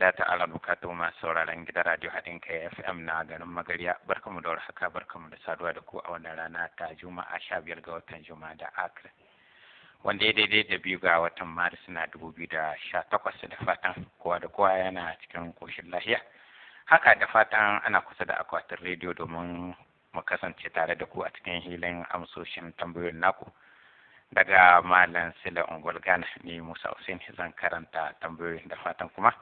biya ta'ala bukatu masu sauraron gidan radio haɗin kai FM na garin Magariya barkamu da warhaka barkamu da saduwa da ku a wannan rana ta Juma'a sha biyar ga watan Juma'a da Akra wanda ya daidai da biyu ga watan Maris na dubu biyu da sha takwas da fatan kowa da kowa yana cikin koshin lahiya haka da fatan ana kusa da akwatin rediyo domin mu kasance tare da ku a cikin hilin amsoshin tambayoyin naku. daga malam sila ungwal gana ni musa hussein zan karanta tambayoyin da fatan kuma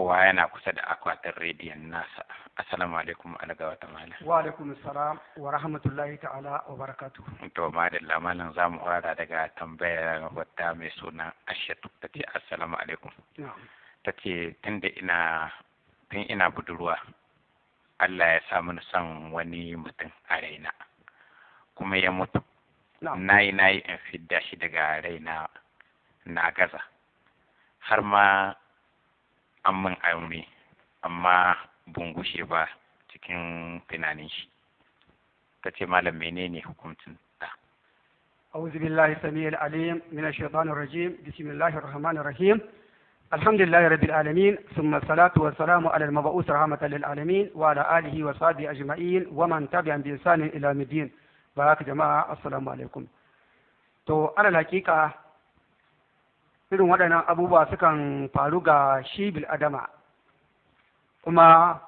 kowa yana kusa da akwatin rediyon nasa. Assalamu alaikum alaga wata malam. Wa alaikum salam wa rahmatullahi ta'ala wa barakatu to madalla malam za mu fara daga tambayar wata mai suna ashatu ta ce assalamu alaikum. Ta ce tun da ina tun ina budurwa Allah ya sa mini son wani mutum a raina kuma ya mutu. Na yi na yi in fidda shi daga raina na gaza. Har ma an min aure amma ban gushe ba cikin tunanin shi. Ta ce malam menene hukuncin da أعوذ بالله السميع العليم من الشيطان الرجيم بسم الله الرحمن الرحيم الحمد لله رب العالمين ثم الصلاة والسلام على المبعوث رحمة للعالمين وعلى آله وصحبه أجمعين ومن تبعهم بإحسان إلى الدين haka jama'a assalamu alaikum. To alal hakika irin waɗannan abubuwa sukan faru ga shi bil adama kuma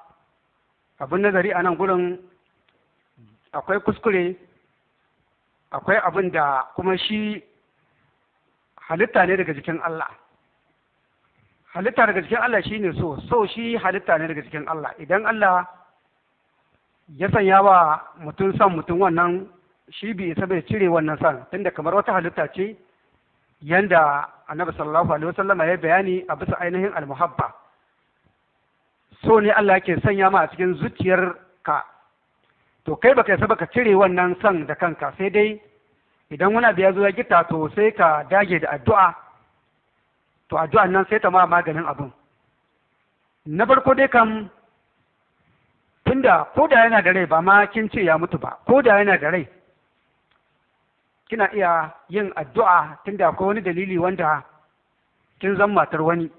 abin nazari a nan gurin akwai kuskure akwai abin da kuma shi halitta ne daga jikin Allah. Halitta daga jikin Allah shi ne so so shi halitta ne daga jikin Allah. Idan Allah ya sanya wa mutum son mutum wannan shi bi isa bai cire wannan son. Tunda kamar wata halitta ce yanda annabi sallallahu alaihi wasallam ya bayani a bisa ainihin almuhabba. So ne Allah yake sanya ma a cikin zuciyar ka to kai baka isa baka cire wannan son da kanka sai dai idan wani abu ya zo ya gita to sai ka dage da addu'a. To addu'an nan sai ta ma maganin abun. Na farko dai kam tunda ko da yana da rai ba ma kin ce ya mutu ba ko da yana da rai kina iya yin addu'a tunda akwai wani dalili wanda kin zan matar wani.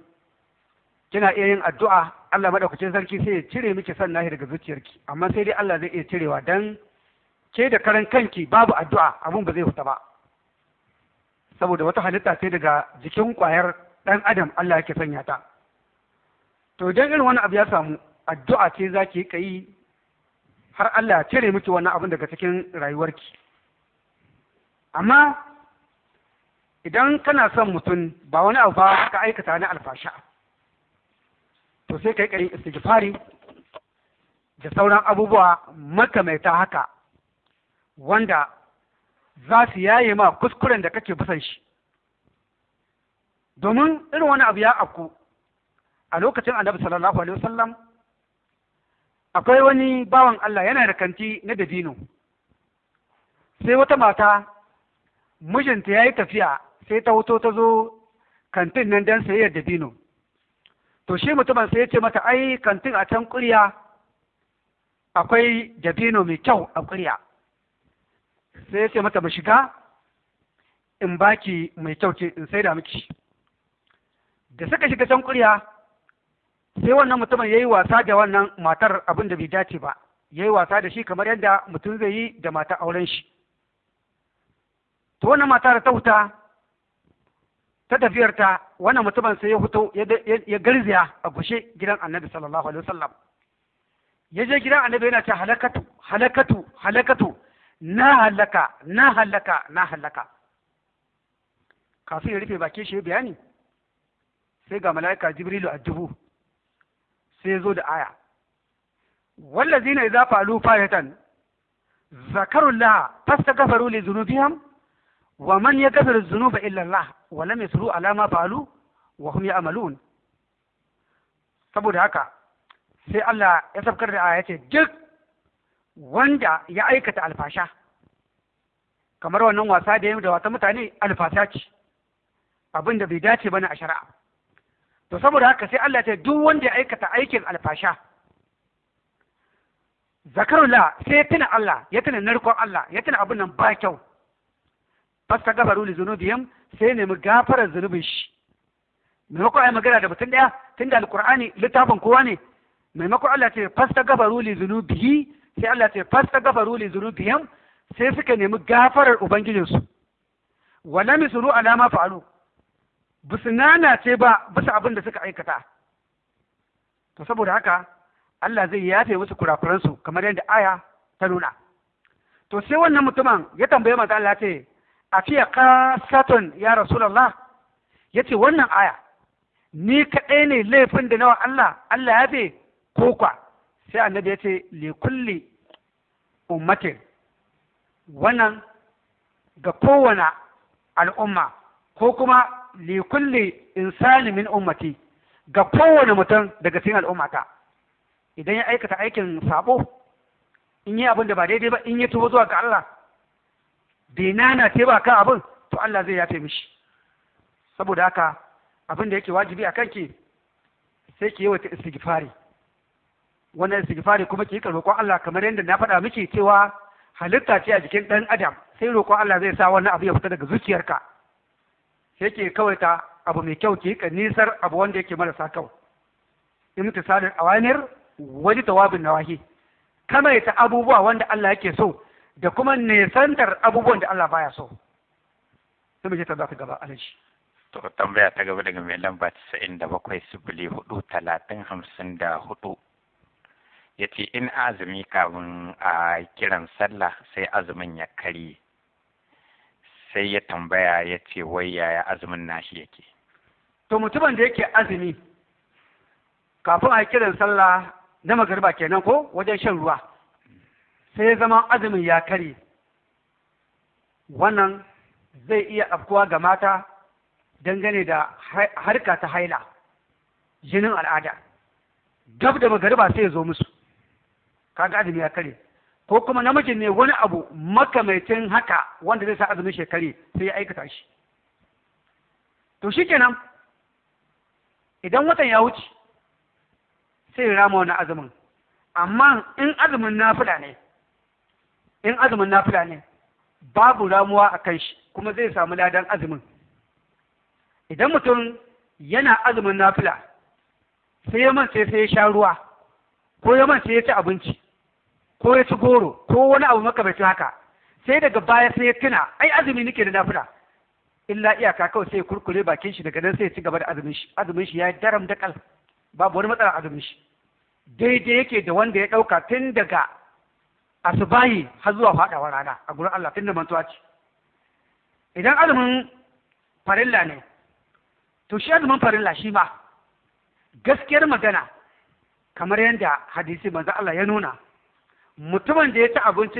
Kina iya yin addu'a Allah madaukakin sarki sai ya cire miki son nahi daga zuciyarki. Amma sai dai Allah zai iya cirewa dan ke da karan kanki babu addu'a abun ba zai fita ba. Saboda wata halitta ce daga jikin ƙwayar dan adam Allah yake sanya ta. To idan irin wani abu ya samu addu'a ce za ki yi har Allah ya cire miki wannan abin daga cikin rayuwarki. Amma idan kana son mutum ba wani abu ba ka aikata na alfasha. To sai ka yi ƙarin istighfari da sauran abubuwa makamaita haka wanda za su yaye ma kuskuren da kake bisan shi. Domin irin wani abu ya afku a lokacin annabi sallallahu alaihi wasallam akwai wani bawan Allah yana da kanti na dabino. Sai wata mata mijinta ya yi tafiya sai ta wuto ta zo kantin nan don sayayyar dabino to shi mutumin sai ya ce mata ai kantin a can ƙurya akwai dabino mai kyau a ƙurya. Sai ya ce mata mu shiga in baki mai kyau ce in saida miki da suka shiga can ƙurya sai wannan mutumin ya yi wasa da wannan matar abin da bai dace ba. Ya yi wasa da shi kamar yadda mutum zai yi da mata auren shi. To wannan mata da ta wuta ta tafiyarta wannan mutumin sai ya fito ya garziya a gushe gidan annabi sallallahu alaihi wasallam ya je gidan annabi yana ce halakatu halakatu halakatu na halaka na halaka na halaka kafin ya rufe bakin shi bayani sai ga mala'ika jibrilu a dubu sai ya zo da aya wallazina idza falu fayatan zakarullah fastaghfiru li dhunubihim wa man yaghfiru dhunuba illa Allah wa lam yusru ala ma falu wa hum ya'malun. Saboda haka sai Allah ya sabkar da aya ce ya kamar wannan wasa da da wata mutane alfasha ce abin da bai dace ba ne a shari'a. To saboda haka sai Allah ya ce duk wanda ya aikata aikin alfasha zakarullah sai ya tuna Allah ya tuna narkon Allah ya tuna abin nan ba kyau. Fasta gafaru li zunubihim sai nemi gafarar zunubin shi. Maimakon ai magana da mutum ɗaya tunda alqur'ani littafin kowa ne maimakon Allah ce fastaghfaru li dhunubihi sai Allah ce fastaghfaru li dhunubihim sai suka nemi gafarar ubangijinsu. Wala misru ala ma fa'alu. Bisu nana ce ba bisa abin da suka aikata. To saboda haka Allah zai yafe musu kurakuransu kamar yadda aya ta nuna. To sai wannan mutumin ya tambaye manzo Allah ce a fiye kasatun ya rasulullah ya ce wannan aya ni kaɗai ne laifin da nawa Allah Allah ya fe ko kwa. Sai annabi ya ce li kulli ummatin. Wannan ga kowane al'umma ko kuma li insani min ummati ga kowane mutum daga cikin al'ummata. Idan ya aikata aikin sabo in yi abin da ba daidai ba in ya tuba zuwa ga Allah bai nana ce ba kan abin to Allah zai yafe mishi. Saboda haka abin da yake wajibi a kanki sai ki yi wata istighfari. Wannan istighfari kuma ki roƙon Allah kamar yadda na faɗa miki cewa halitta ce a jikin ɗan adam sai roƙon Allah zai sa wannan abu ya fita daga zuciyarka. Sai ki kawaita abu mai kyau ki yi nisar abu wanda yake marasa kyau. Imtisalul awanir wani tawabin nawahi. Kamaita abubuwa wanda Allah yake so da kuma nesantar abubuwan da Allah baya so. Sai mu je ta zaka gaba alaji to tambaya ta gaba daga mai lamba 97 sifili huɗu talatin hamsin da huɗu. Ya ce in azumi kafin a kiran sallah sai azumin ya karye. Sai ya tambaya ya ce wai yaya azumin nashi yake? To mutumin da yake azumi kafin a kiran sallah na magariba kenan ko wajen shan ruwa? Sai zama azumin ya kare wannan zai iya afkuwa ga mata dangane da harka ta haila jinin al'ada. Gab da magariba sai ya zo musu. Kaga azumi ya kare ko kuma namijin ne wani abu makamaitin haka wanda zai sa azumin shekari sai ya aikata shi. To shikenan idan watan ya wuce sai ya rama wani azumin. Amma in azumin nafila ne in azumin nafila ne babu ramuwa a kan shi kuma zai samu ladan azumin. Idan mutum yana azumin nafila sai ya man sai ya sha ruwa ko ya man sai ya ci abinci ko ya ci goro ko wani abu makamacin haka sai daga baya sai ya tuna ai azumi nake da nafila. Illa iyaka kawai sai kurkure bakin shi daga nan sai ya ci gaba da azumin shi. Azumin shi ya daram da kal babu wani matsala azumin shi. Daidai yake da wanda ya ɗauka tun daga asubahi har zuwa faɗawa rana a gurin Allah tun da mantuwa ce. Idan azumin farilla ne to shi azumin farilla shi ma gaskiyar magana kamar yadda hadisi manzo Allah ya nuna mutumin da ya ci abinci